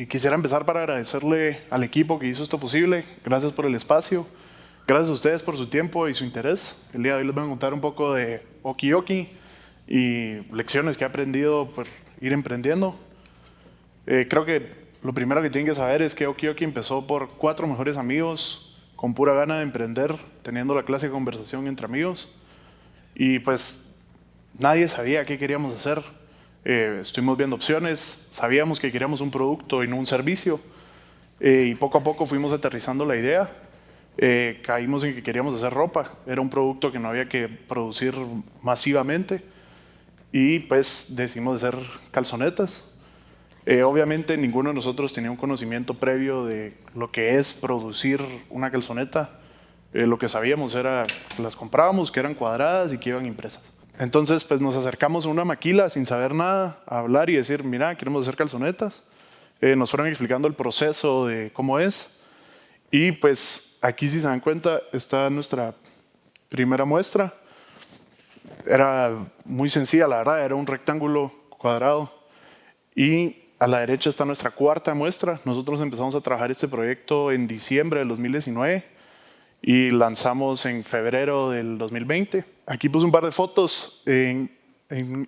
y quisiera empezar para agradecerle al equipo que hizo esto posible. Gracias por el espacio. Gracias a ustedes por su tiempo y su interés. El día de hoy les voy a contar un poco de Okioki y lecciones que he aprendido por ir emprendiendo. Eh, creo que lo primero que tienen que saber es que Okioki empezó por cuatro mejores amigos con pura gana de emprender, teniendo la clase de conversación entre amigos. Y pues nadie sabía qué queríamos hacer. Eh, estuvimos viendo opciones, sabíamos que queríamos un producto y no un servicio. Eh, y poco a poco fuimos aterrizando la idea. Eh, caímos en que queríamos hacer ropa. Era un producto que no había que producir masivamente. Y pues decidimos hacer calzonetas. Eh, obviamente ninguno de nosotros tenía un conocimiento previo de lo que es producir una calzoneta. Lo que sabíamos era que las comprábamos, que eran cuadradas y que iban impresas. Entonces pues nos acercamos a una maquila sin saber nada, a hablar y decir, mira, queremos hacer calzonetas. Eh, nos fueron explicando el proceso de cómo es. Y pues aquí si se dan cuenta está nuestra primera muestra. Era muy sencilla, la verdad, era un rectángulo cuadrado. Y a la derecha está nuestra cuarta muestra. Nosotros empezamos a trabajar este proyecto en diciembre del 2019 y lanzamos en febrero del 2020. Aquí puse un par de fotos. En,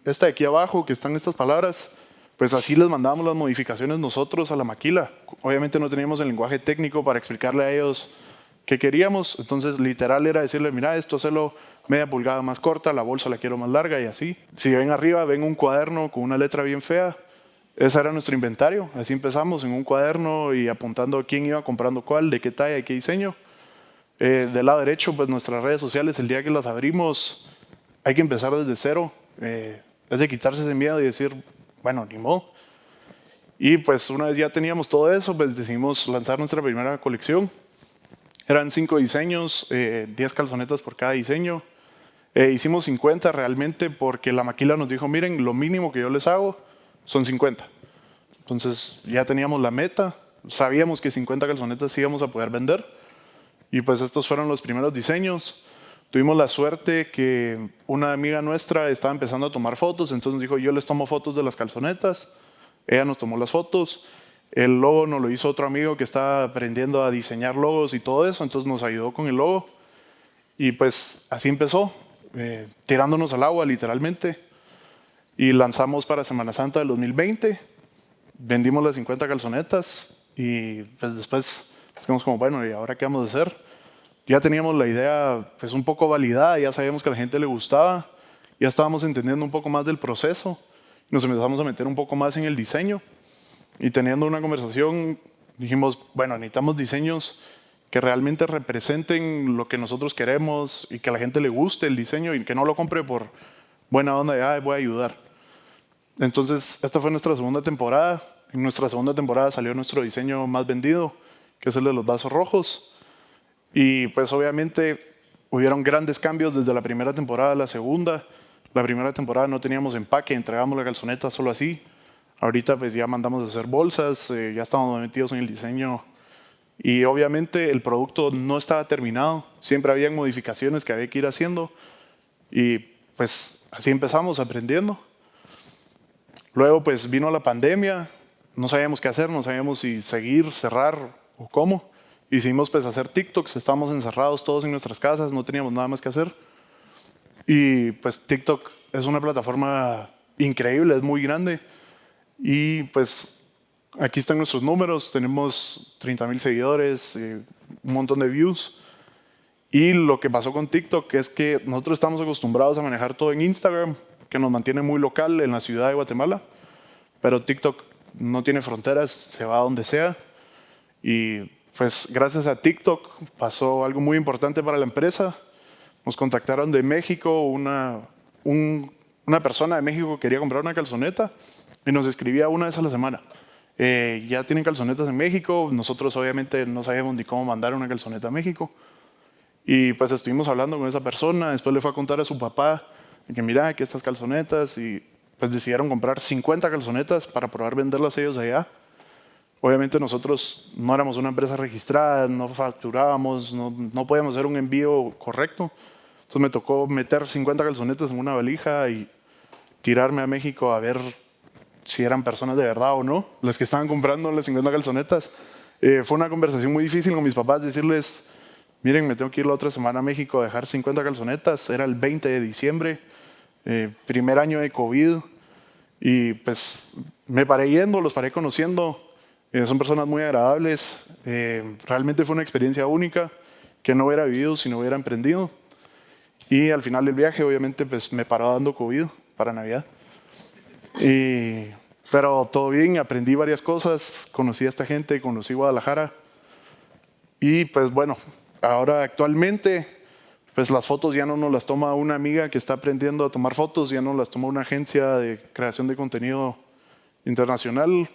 esta de aquí abajo, que están estas palabras, pues así les mandábamos las modificaciones nosotros a la maquila. Obviamente no teníamos el lenguaje técnico para explicarle a ellos qué queríamos. Entonces, literal era decirle, mira, esto hacerlo media pulgada más corta, la bolsa la quiero más larga y así. Si ven arriba, ven un cuaderno con una letra bien fea, ese era nuestro inventario, así empezamos en un cuaderno y apuntando quién iba comprando cuál, de qué talla y qué diseño. Eh, del lado derecho, pues nuestras redes sociales, el día que las abrimos, hay que empezar desde cero. Eh, es de quitarse ese miedo y decir, bueno, ni modo. Y pues una vez ya teníamos todo eso, pues decidimos lanzar nuestra primera colección. Eran cinco diseños, eh, 10 calzonetas por cada diseño. Eh, hicimos 50 realmente porque la maquila nos dijo, miren, lo mínimo que yo les hago son 50. Entonces ya teníamos la meta, sabíamos que 50 calzonetas íbamos a poder vender y pues estos fueron los primeros diseños. Tuvimos la suerte que una amiga nuestra estaba empezando a tomar fotos, entonces dijo yo les tomo fotos de las calzonetas, ella nos tomó las fotos, el logo nos lo hizo otro amigo que estaba aprendiendo a diseñar logos y todo eso, entonces nos ayudó con el logo y pues así empezó, eh, tirándonos al agua literalmente y lanzamos para Semana Santa del 2020. Vendimos las 50 calzonetas y pues después dijimos como, bueno, ¿y ahora qué vamos a hacer? Ya teníamos la idea pues un poco validada, ya sabíamos que a la gente le gustaba, ya estábamos entendiendo un poco más del proceso, nos empezamos a meter un poco más en el diseño y teniendo una conversación dijimos, bueno, necesitamos diseños que realmente representen lo que nosotros queremos y que a la gente le guste el diseño y que no lo compre por buena onda de, voy a ayudar. Entonces, esta fue nuestra segunda temporada. En nuestra segunda temporada salió nuestro diseño más vendido, que es el de los vasos rojos. Y pues obviamente hubieron grandes cambios desde la primera temporada a la segunda. La primera temporada no teníamos empaque, entregamos la calzoneta solo así. Ahorita pues ya mandamos a hacer bolsas, eh, ya estamos metidos en el diseño. Y obviamente el producto no estaba terminado, siempre había modificaciones que había que ir haciendo. Y pues así empezamos aprendiendo. Luego pues vino la pandemia, no sabíamos qué hacer, no sabíamos si seguir, cerrar o cómo. Hicimos pues hacer TikToks, estábamos encerrados todos en nuestras casas, no teníamos nada más que hacer. Y pues TikTok es una plataforma increíble, es muy grande. Y pues aquí están nuestros números, tenemos 30 mil seguidores, eh, un montón de views. Y lo que pasó con TikTok es que nosotros estamos acostumbrados a manejar todo en Instagram, que nos mantiene muy local en la ciudad de Guatemala, pero TikTok no tiene fronteras, se va a donde sea. Y pues gracias a TikTok pasó algo muy importante para la empresa. Nos contactaron de México, una, una persona de México quería comprar una calzoneta y nos escribía una vez a la semana. Eh, ya tienen calzonetas en México, nosotros obviamente no sabíamos ni cómo mandar una calzoneta a México. Y pues estuvimos hablando con esa persona, después le fue a contar a su papá que mira, aquí estas calzonetas y pues decidieron comprar 50 calzonetas para probar venderlas ellos allá. Obviamente nosotros no éramos una empresa registrada, no facturábamos, no, no podíamos hacer un envío correcto. Entonces me tocó meter 50 calzonetas en una valija y tirarme a México a ver si eran personas de verdad o no, las que estaban comprando las 50 calzonetas. Eh, fue una conversación muy difícil con mis papás, decirles, miren, me tengo que ir la otra semana a México a dejar 50 calzonetas, era el 20 de diciembre, eh, primer año de COVID, y pues me paré yendo, los paré conociendo, eh, son personas muy agradables, realmente fue una experiencia única que no hubiera vivido si no hubiera emprendido. Y al final del viaje, obviamente, pues me paró dando COVID para Navidad. Y, pero todo bien, aprendí varias cosas, conocí a esta gente, conocí Guadalajara. Y pues bueno, ahora actualmente, pues las fotos ya no nos las toma una amiga que está aprendiendo a tomar fotos, ya no las toma una agencia de creación de contenido internacional.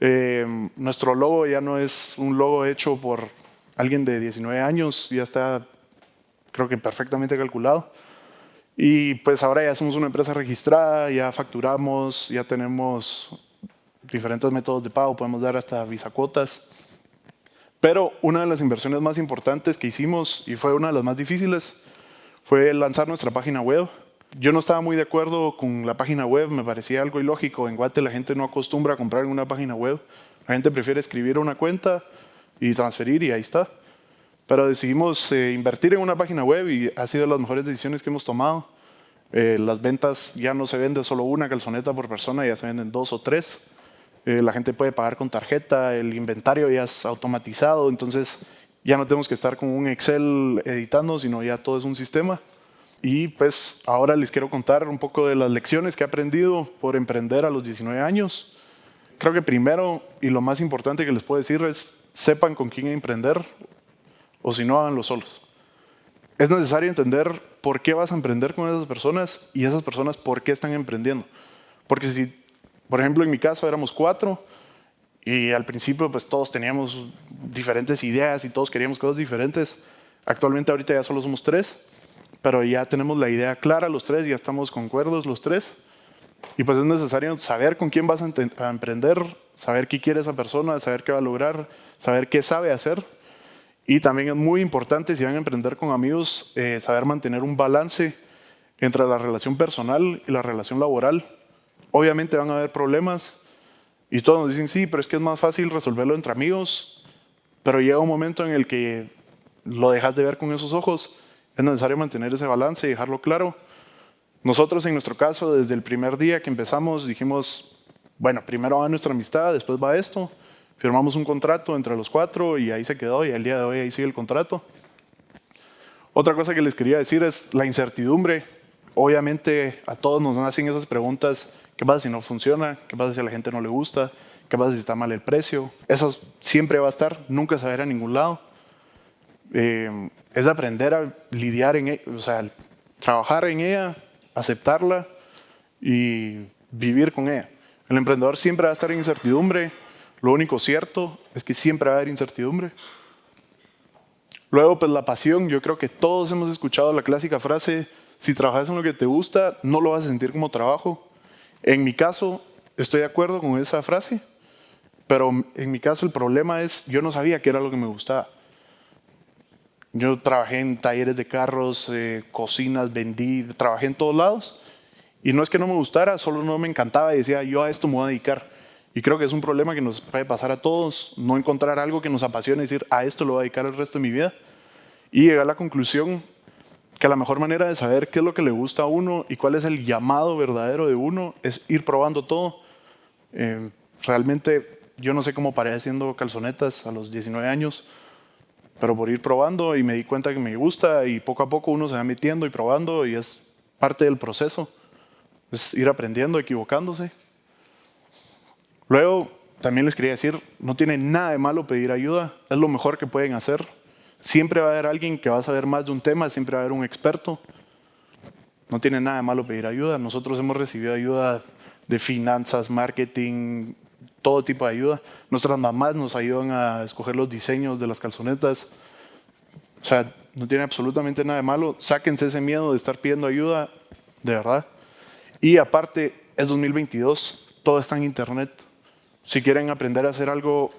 Eh, nuestro logo ya no es un logo hecho por alguien de 19 años, ya está creo que perfectamente calculado. Y pues ahora ya somos una empresa registrada, ya facturamos, ya tenemos diferentes métodos de pago, podemos dar hasta visa cuotas. Pero una de las inversiones más importantes que hicimos, y fue una de las más difíciles, fue lanzar nuestra página web. Yo no estaba muy de acuerdo con la página web, me parecía algo ilógico. En Guate la gente no acostumbra a comprar en una página web. La gente prefiere escribir una cuenta y transferir y ahí está. Pero decidimos eh, invertir en una página web y ha sido de las mejores decisiones que hemos tomado. Eh, las ventas ya no se vende solo una calzoneta por persona, ya se venden dos o tres. Eh, la gente puede pagar con tarjeta, el inventario ya es automatizado, entonces ya no tenemos que estar con un Excel editando, sino ya todo es un sistema. Y pues ahora les quiero contar un poco de las lecciones que he aprendido por emprender a los 19 años. Creo que primero y lo más importante que les puedo decir es sepan con quién emprender o si no, háganlo solos. Es necesario entender por qué vas a emprender con esas personas y esas personas por qué están emprendiendo. Porque si, por ejemplo, en mi caso éramos cuatro y al principio pues todos teníamos diferentes ideas y todos queríamos cosas diferentes. Actualmente ahorita ya solo somos tres, pero ya tenemos la idea clara los tres, ya estamos concuerdos los tres. Y pues es necesario saber con quién vas a, emprender, saber qué quiere esa persona, saber qué va a lograr, saber qué sabe hacer y también es muy importante, si van a emprender con amigos, eh, saber mantener un balance entre la relación personal y la relación laboral. Obviamente van a haber problemas y todos nos dicen, sí, pero es que es más fácil resolverlo entre amigos, pero llega un momento en el que lo dejas de ver con esos ojos. Es necesario mantener ese balance y dejarlo claro. Nosotros en nuestro caso, desde el primer día que empezamos, dijimos, bueno, primero va nuestra amistad, después va esto, Firmamos un contrato entre los cuatro y ahí se quedó y al día de hoy ahí sigue el contrato. Otra cosa que les quería decir es la incertidumbre. Obviamente a todos nos hacen esas preguntas, ¿qué pasa si no funciona? ¿Qué pasa si a la gente no le gusta? ¿Qué pasa si está mal el precio? Eso siempre va a estar, nunca se va a ningún lado. Eh, es aprender a lidiar en ella, o sea, trabajar en ella, aceptarla y vivir con ella. El emprendedor siempre va a estar en incertidumbre, lo único cierto es que siempre va a haber incertidumbre. Luego, pues la pasión, yo creo que todos hemos escuchado la clásica frase, si trabajas en lo que te gusta, no lo vas a sentir como trabajo. En mi caso, estoy de acuerdo con esa frase, pero en mi caso el problema es, yo no sabía qué era lo que me gustaba. Yo trabajé en talleres de carros, eh, cocinas, vendí, trabajé en todos lados. Y no es que no me gustara, solo no me encantaba y decía, yo a esto me voy a dedicar. Y creo que es un problema que nos puede pasar a todos, no encontrar algo que nos apasione y decir, a esto lo voy a dedicar el resto de mi vida. Y llegar a la conclusión que la mejor manera de saber qué es lo que le gusta a uno y cuál es el llamado verdadero de uno es ir probando todo. Eh, realmente yo no sé cómo paré haciendo calzonetas a los 19 años, pero por ir probando y me di cuenta que me gusta y poco a poco uno se va metiendo y probando y es parte del proceso. Es ir aprendiendo, equivocándose. Luego, también les quería decir, no tiene nada de malo pedir ayuda, es lo mejor que pueden hacer. Siempre va a haber alguien que va a saber más de un tema, siempre va a haber un experto. No tiene nada de malo pedir ayuda. Nosotros hemos recibido ayuda de finanzas, marketing, todo tipo de ayuda. Nuestras mamás nos ayudan a escoger los diseños de las calzonetas. O sea, no tiene absolutamente nada de malo. Sáquense ese miedo de estar pidiendo ayuda, de verdad. Y aparte, es 2022, todo está en internet. Si quieren aprender a hacer algo,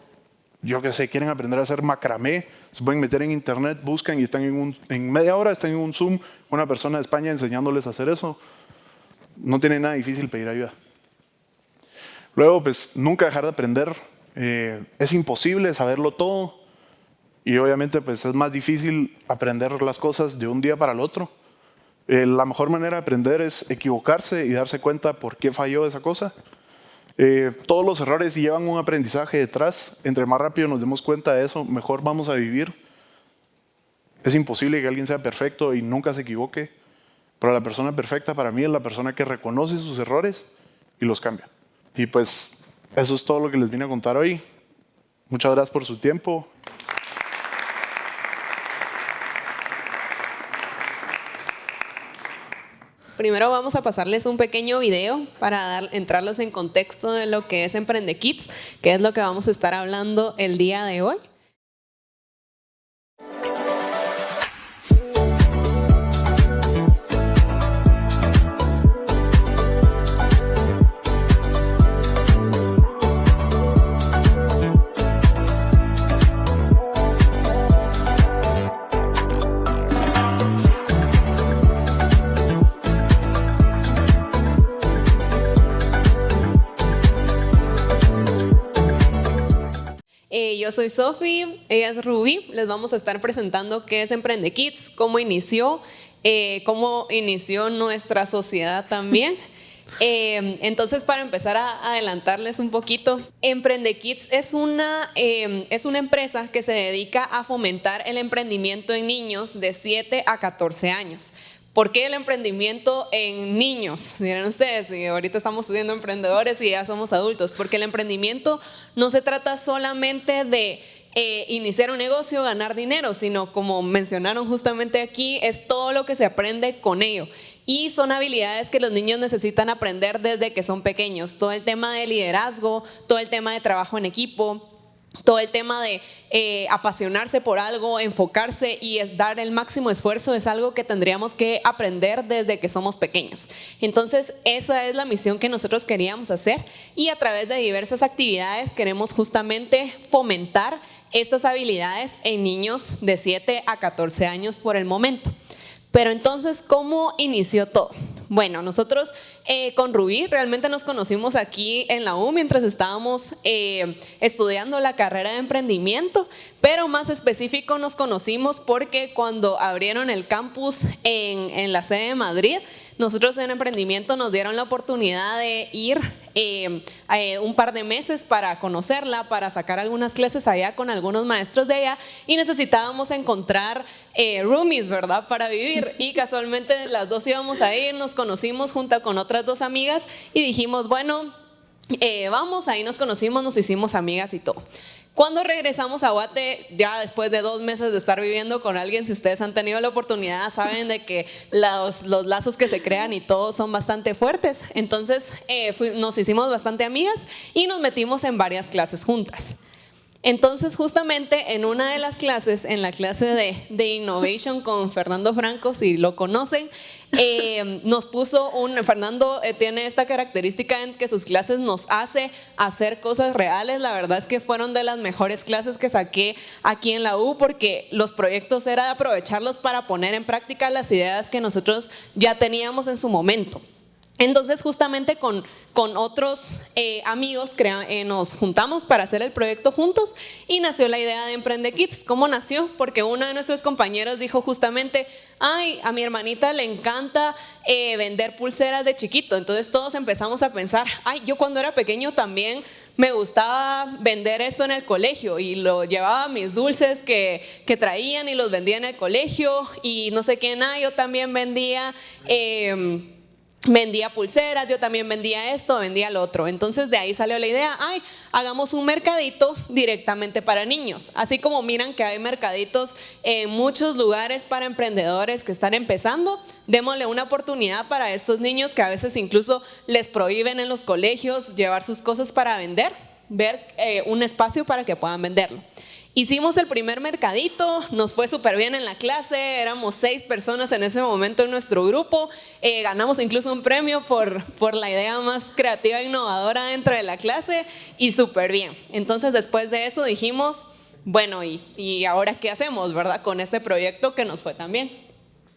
yo qué sé, quieren aprender a hacer macramé, se pueden meter en internet, buscan y están en, un, en media hora, están en un Zoom, una persona de España enseñándoles a hacer eso. No tiene nada difícil pedir ayuda. Luego, pues nunca dejar de aprender. Eh, es imposible saberlo todo y obviamente pues es más difícil aprender las cosas de un día para el otro. Eh, la mejor manera de aprender es equivocarse y darse cuenta por qué falló esa cosa. Eh, todos los errores llevan un aprendizaje detrás. Entre más rápido nos demos cuenta de eso, mejor vamos a vivir. Es imposible que alguien sea perfecto y nunca se equivoque. Pero la persona perfecta para mí es la persona que reconoce sus errores y los cambia. Y pues eso es todo lo que les vine a contar hoy. Muchas gracias por su tiempo. Primero vamos a pasarles un pequeño video para dar, entrarlos en contexto de lo que es Emprende Kids, que es lo que vamos a estar hablando el día de hoy. Soy Sofi, ella es Ruby. Les vamos a estar presentando qué es Emprende Kids, cómo inició, eh, cómo inició nuestra sociedad también. Eh, entonces, para empezar a adelantarles un poquito, Emprende Kids es una, eh, es una empresa que se dedica a fomentar el emprendimiento en niños de 7 a 14 años. ¿Por qué el emprendimiento en niños? Dirán ustedes, y ahorita estamos siendo emprendedores y ya somos adultos, porque el emprendimiento no se trata solamente de eh, iniciar un negocio, ganar dinero, sino como mencionaron justamente aquí, es todo lo que se aprende con ello. Y son habilidades que los niños necesitan aprender desde que son pequeños. Todo el tema de liderazgo, todo el tema de trabajo en equipo, todo el tema de eh, apasionarse por algo, enfocarse y dar el máximo esfuerzo es algo que tendríamos que aprender desde que somos pequeños. Entonces, esa es la misión que nosotros queríamos hacer y a través de diversas actividades queremos justamente fomentar estas habilidades en niños de 7 a 14 años por el momento. Pero entonces, ¿cómo inició todo? Bueno, nosotros eh, con Rubí. Realmente nos conocimos aquí en la U mientras estábamos eh, estudiando la carrera de emprendimiento, pero más específico nos conocimos porque cuando abrieron el campus en, en la sede de Madrid, nosotros en emprendimiento nos dieron la oportunidad de ir eh, eh, un par de meses para conocerla, para sacar algunas clases allá con algunos maestros de ella y necesitábamos encontrar eh, roomies, ¿verdad? Para vivir y casualmente las dos íbamos a ir, nos conocimos junto con otras dos amigas y dijimos, bueno, vamos, ahí nos conocimos, nos hicimos amigas y todo. Cuando regresamos a Guate, ya después de dos meses de estar viviendo con alguien, si ustedes han tenido la oportunidad, saben de que los, los lazos que se crean y todos son bastante fuertes. Entonces eh, nos hicimos bastante amigas y nos metimos en varias clases juntas. Entonces, justamente en una de las clases, en la clase de, de Innovation con Fernando Franco, si lo conocen, eh, nos puso un, Fernando eh, tiene esta característica en que sus clases nos hace hacer cosas reales, la verdad es que fueron de las mejores clases que saqué aquí en la U porque los proyectos era aprovecharlos para poner en práctica las ideas que nosotros ya teníamos en su momento. Entonces justamente con, con otros eh, amigos eh, nos juntamos para hacer el proyecto juntos y nació la idea de Emprende Kids. ¿Cómo nació? Porque uno de nuestros compañeros dijo justamente, ay, a mi hermanita le encanta eh, vender pulseras de chiquito. Entonces todos empezamos a pensar, ay, yo cuando era pequeño también me gustaba vender esto en el colegio y lo llevaba mis dulces que, que traían y los vendía en el colegio y no sé qué, nada, yo también vendía... Vendía pulseras, yo también vendía esto, vendía lo otro. Entonces de ahí salió la idea, ay, hagamos un mercadito directamente para niños. Así como miran que hay mercaditos en muchos lugares para emprendedores que están empezando, démosle una oportunidad para estos niños que a veces incluso les prohíben en los colegios llevar sus cosas para vender, ver eh, un espacio para que puedan venderlo. Hicimos el primer mercadito, nos fue súper bien en la clase, éramos seis personas en ese momento en nuestro grupo, eh, ganamos incluso un premio por, por la idea más creativa e innovadora dentro de la clase y súper bien. Entonces después de eso dijimos, bueno, ¿y, ¿y ahora qué hacemos, verdad? Con este proyecto que nos fue tan bien.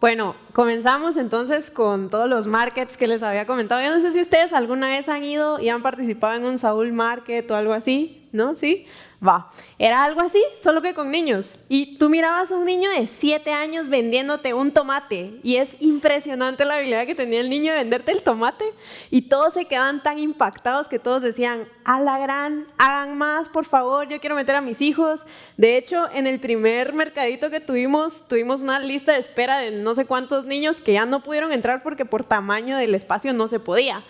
Bueno, comenzamos entonces con todos los markets que les había comentado. Yo no sé si ustedes alguna vez han ido y han participado en un Saúl Market o algo así, ¿no? ¿Sí? Va, era algo así, solo que con niños. Y tú mirabas a un niño de 7 años vendiéndote un tomate. Y es impresionante la habilidad que tenía el niño de venderte el tomate. Y todos se quedaban tan impactados que todos decían, a la gran, hagan más, por favor, yo quiero meter a mis hijos. De hecho, en el primer mercadito que tuvimos, tuvimos una lista de espera de no sé cuántos niños que ya no pudieron entrar porque por tamaño del espacio no se podía.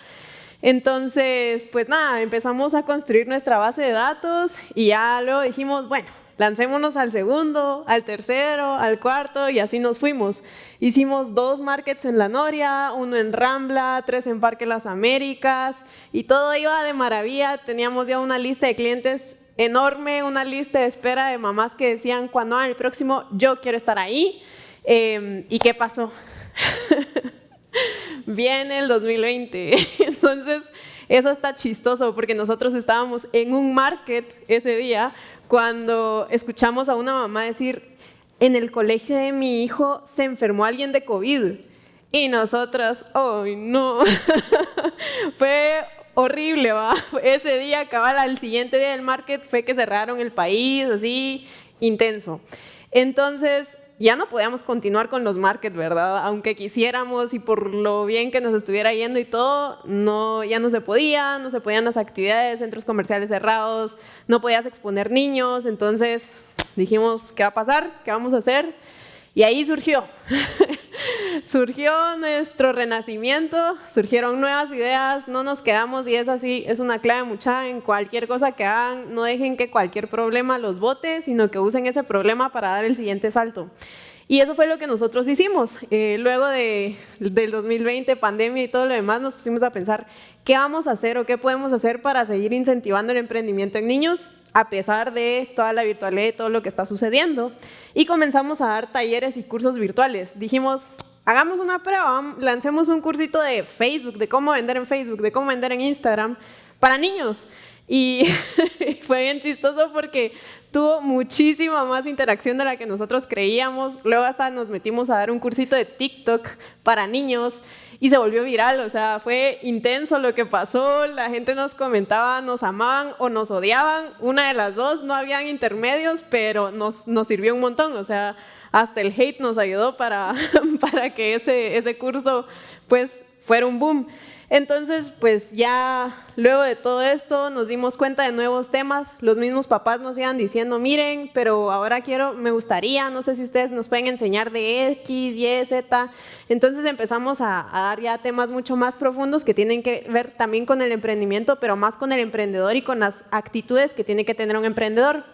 Entonces, pues nada, empezamos a construir nuestra base de datos y ya luego dijimos, bueno, lancémonos al segundo, al tercero, al cuarto y así nos fuimos. Hicimos dos markets en La Noria, uno en Rambla, tres en Parque Las Américas y todo iba de maravilla. Teníamos ya una lista de clientes enorme, una lista de espera de mamás que decían, cuando haga el próximo, yo quiero estar ahí. Em, ¿Y qué pasó? viene el 2020. Entonces, eso está chistoso porque nosotros estábamos en un market ese día cuando escuchamos a una mamá decir, en el colegio de mi hijo se enfermó alguien de COVID. Y nosotras, ¡ay no! fue horrible, ¿va? Ese día, cabal, al siguiente día del market fue que cerraron el país, así, intenso. Entonces, ya no podíamos continuar con los markets, ¿verdad? Aunque quisiéramos y por lo bien que nos estuviera yendo y todo, no, ya no se podía, no se podían las actividades, centros comerciales cerrados, no podías exponer niños, entonces dijimos, ¿qué va a pasar? ¿Qué vamos a hacer? Y ahí surgió, surgió nuestro renacimiento, surgieron nuevas ideas, no nos quedamos y es así, es una clave mucha en cualquier cosa que hagan, no dejen que cualquier problema los bote, sino que usen ese problema para dar el siguiente salto. Y eso fue lo que nosotros hicimos. Eh, luego de, del 2020, pandemia y todo lo demás, nos pusimos a pensar qué vamos a hacer o qué podemos hacer para seguir incentivando el emprendimiento en niños a pesar de toda la virtualidad y todo lo que está sucediendo. Y comenzamos a dar talleres y cursos virtuales. Dijimos, hagamos una prueba, lancemos un cursito de Facebook, de cómo vender en Facebook, de cómo vender en Instagram para niños. Y fue bien chistoso porque tuvo muchísima más interacción de la que nosotros creíamos. Luego hasta nos metimos a dar un cursito de TikTok para niños y se volvió viral, o sea, fue intenso lo que pasó, la gente nos comentaba, nos amaban o nos odiaban, una de las dos, no habían intermedios, pero nos, nos sirvió un montón, o sea, hasta el hate nos ayudó para, para que ese, ese curso pues fuera un boom. Entonces, pues ya luego de todo esto nos dimos cuenta de nuevos temas. Los mismos papás nos iban diciendo, miren, pero ahora quiero, me gustaría, no sé si ustedes nos pueden enseñar de X, Y, Z. Entonces empezamos a, dar ya temas mucho más profundos que tienen que ver también con el emprendimiento, pero más con el emprendedor y con las actitudes que tiene que tener un emprendedor.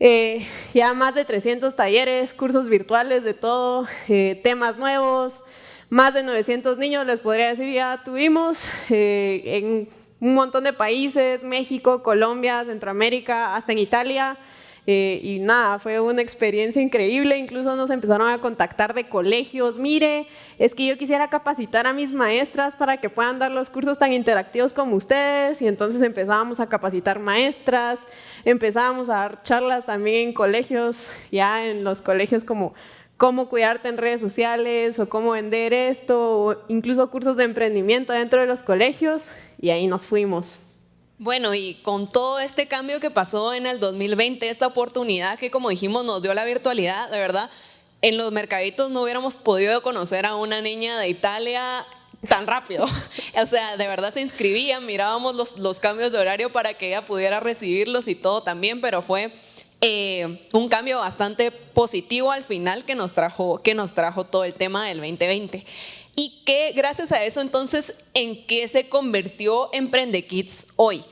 Eh, ya más de 300 talleres, cursos virtuales de todo, eh, temas nuevos, más de 900 niños, les podría decir, ya tuvimos eh, en un montón de países, México, Colombia, Centroamérica, hasta en Italia. Eh, y nada, fue una experiencia increíble, incluso nos empezaron a contactar de colegios, mire, es que yo quisiera capacitar a mis maestras para que puedan dar los cursos tan interactivos como ustedes, y entonces empezábamos a capacitar maestras, empezábamos a dar charlas también en colegios, ya en los colegios como cómo cuidarte en redes sociales o cómo vender esto, o incluso cursos de emprendimiento dentro de los colegios y ahí nos fuimos. Bueno, y con todo este cambio que pasó en el 2020, esta oportunidad que como dijimos nos dio la virtualidad, de verdad, en los mercaditos no hubiéramos podido conocer a una niña de Italia tan rápido. o sea, de verdad se inscribía, mirábamos los, los cambios de horario para que ella pudiera recibirlos y todo también, pero fue eh, un cambio bastante positivo al final que nos, trajo, que nos trajo todo el tema del 2020. Y que gracias a eso entonces, ¿en qué se convirtió Emprende Kids hoy?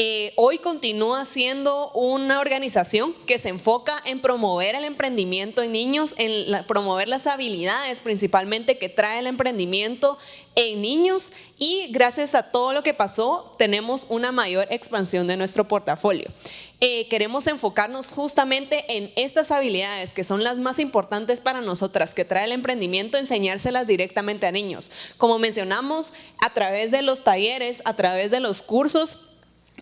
Eh, hoy continúa siendo una organización que se enfoca en promover el emprendimiento en niños, en promover las habilidades principalmente que trae el emprendimiento en niños y gracias a todo lo que pasó tenemos una mayor expansión de nuestro portafolio. Eh, queremos enfocarnos justamente en estas habilidades que son las más importantes para nosotras, que trae el emprendimiento, enseñárselas directamente a niños. Como mencionamos, a través de los talleres, a través de los cursos,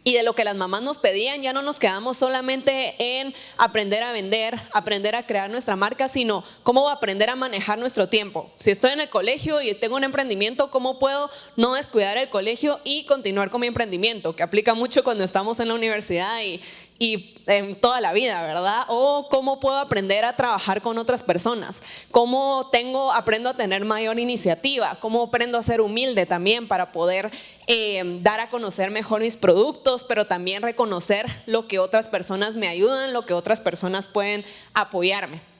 y de lo que las mamás nos pedían, ya no nos quedamos solamente en aprender a vender, aprender a crear nuestra marca, sino cómo aprender a manejar nuestro tiempo. Si estoy en el colegio y tengo un emprendimiento, ¿cómo puedo no descuidar el colegio y continuar con mi emprendimiento? Que aplica mucho cuando estamos en la universidad y, y en toda la vida, ¿verdad? O cómo puedo aprender a trabajar con otras personas, cómo tengo, aprendo a tener mayor iniciativa, cómo aprendo a ser humilde también para poder eh, dar a conocer mejor mis productos, pero también reconocer lo que otras personas me ayudan, lo que otras personas pueden apoyarme.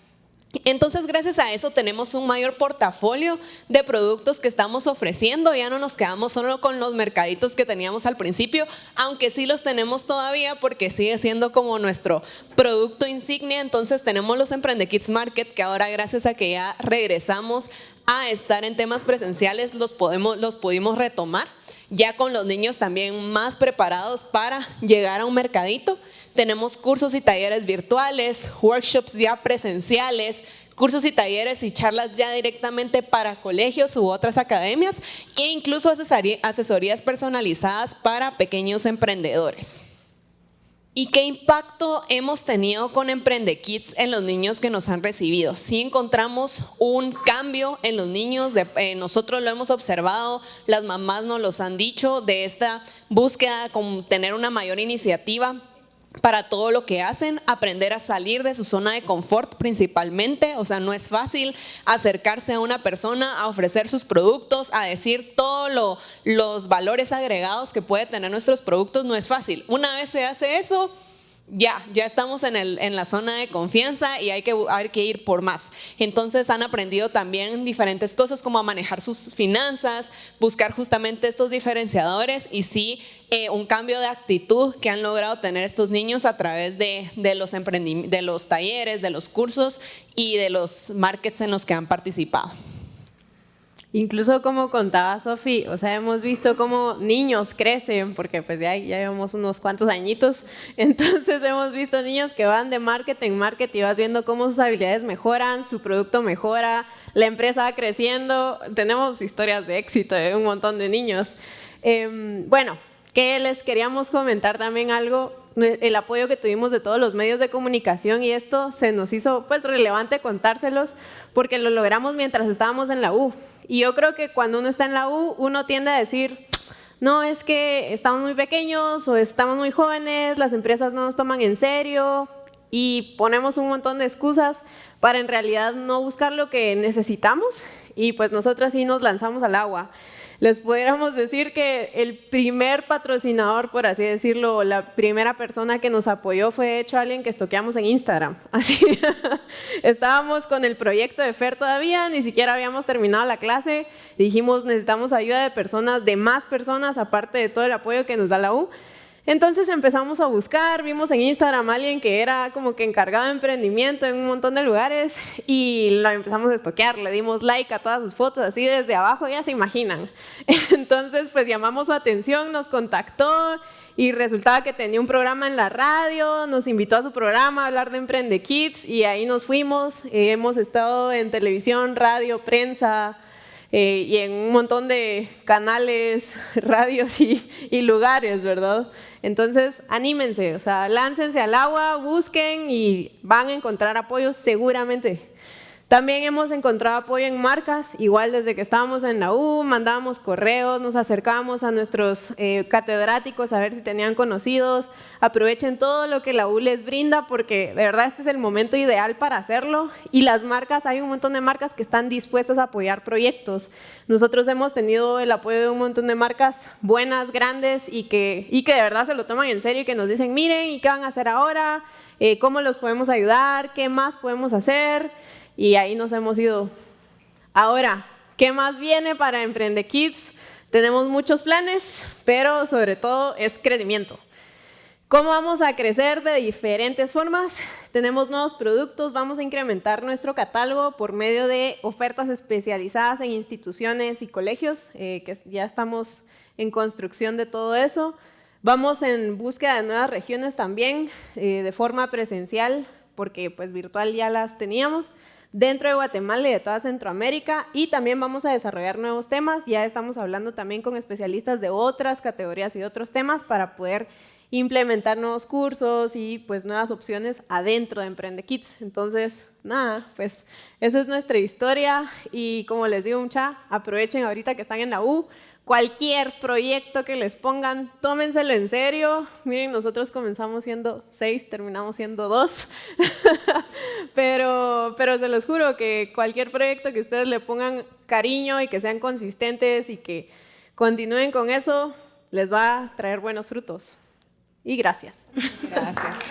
Entonces, gracias a eso tenemos un mayor portafolio de productos que estamos ofreciendo. Ya no nos quedamos solo con los mercaditos que teníamos al principio, aunque sí los tenemos todavía porque sigue siendo como nuestro producto insignia. Entonces, tenemos los Emprende Kids Market que ahora gracias a que ya regresamos a estar en temas presenciales los, podemos, los pudimos retomar ya con los niños también más preparados para llegar a un mercadito. Tenemos cursos y talleres virtuales, workshops ya presenciales, cursos y talleres y charlas ya directamente para colegios u otras academias e incluso asesorías personalizadas para pequeños emprendedores. ¿Y qué impacto hemos tenido con Emprende Kids en los niños que nos han recibido? Sí encontramos un cambio en los niños, eh, nosotros lo hemos observado, las mamás nos los han dicho de esta búsqueda con tener una mayor iniciativa para todo lo que hacen, aprender a salir de su zona de confort principalmente, o sea, no es fácil acercarse a una persona, a ofrecer sus productos, a decir todos los valores agregados que puede tener nuestros productos, no es fácil. Una vez se hace eso, ya, ya estamos en, la zona de confianza y hay que, ir por más. Entonces han aprendido también diferentes cosas como a manejar sus finanzas, buscar justamente estos diferenciadores y sí eh, un cambio de actitud que han logrado tener estos niños a través de los talleres, de los cursos y de los markets en los que han participado. Incluso como contaba Sofi, o sea, hemos visto cómo niños crecen, porque pues ya, ya llevamos unos cuantos añitos, entonces hemos visto niños que van de marketing en marketing y vas viendo cómo sus habilidades mejoran, su producto mejora, la empresa va creciendo, tenemos historias de éxito de un montón de niños. Em, bueno, que les queríamos comentar también algo, el apoyo que tuvimos de todos los medios de comunicación y esto se nos hizo pues relevante contárselos porque lo logramos mientras estábamos en la U. Y yo creo que cuando uno está en la U, uno tiende a decir, no, es que estamos muy pequeños o estamos muy jóvenes, las empresas no nos toman en serio y ponemos un montón de excusas para en realidad no buscar lo que necesitamos y pues nosotras sí nos lanzamos al agua les pudiéramos decir que el primer patrocinador, por así decirlo, la primera persona que nos apoyó fue hecho alguien que estoqueamos en Instagram. Así, estábamos con el proyecto de FER todavía, ni siquiera habíamos terminado la clase, dijimos necesitamos ayuda de personas, de más personas, aparte de todo el apoyo que nos da la U. Entonces empezamos a buscar, vimos en Instagram a alguien que era como que encargado de emprendimiento en un montón de lugares y lo empezamos a estoquear, le dimos like a todas sus fotos así desde abajo, ya se imaginan. Entonces pues llamamos su atención, nos contactó y resultaba que tenía un programa en la radio, nos invitó a su programa a hablar de Emprende Kids y ahí nos fuimos, hemos estado en televisión, radio, prensa, eh, y en un montón de canales, radios y, y, lugares, ¿verdad? Entonces, anímense, o sea, láncense al agua, busquen y van a encontrar apoyo seguramente. También hemos encontrado apoyo en marcas, igual desde que estábamos en la U, mandábamos correos, nos acercábamos a nuestros eh, catedráticos a ver si tenían conocidos. Aprovechen todo lo que la U les brinda porque de verdad este es el momento ideal para hacerlo. Y las marcas, hay un montón de marcas que están dispuestas a apoyar proyectos. Nosotros hemos tenido el apoyo de un montón de marcas buenas, grandes y que, y que de verdad se lo toman en serio y que nos dicen, miren, ¿y qué van a hacer ahora? Eh, ¿Cómo los podemos ayudar? ¿Qué más podemos hacer? y ahí nos hemos ido. Ahora, ¿qué más viene para Emprende Kids? Tenemos muchos planes, pero sobre todo es crecimiento. ¿Cómo vamos a crecer de diferentes formas? Tenemos nuevos productos, vamos a incrementar nuestro catálogo por medio de ofertas especializadas en instituciones y colegios, eh, que ya estamos en construcción de todo eso. Vamos en búsqueda de nuevas regiones también, eh, de forma presencial, porque pues virtual ya las teníamos. dentro de Guatemala y de toda Centroamérica y también vamos a desarrollar nuevos temas. Ya estamos hablando también con especialistas de otras categorías y de otros temas para poder implementar nuevos cursos y pues nuevas opciones adentro de Emprende Kids. Entonces, nada, pues esa es nuestra historia y como les digo mucha, aprovechen ahorita que están en la U, cualquier proyecto que les pongan, tómenselo en serio. Miren, nosotros comenzamos siendo seis, terminamos siendo dos, pero, pero se los juro que cualquier proyecto que ustedes le pongan cariño y que sean consistentes y que continúen con eso, les va a traer buenos frutos y gracias. Gracias.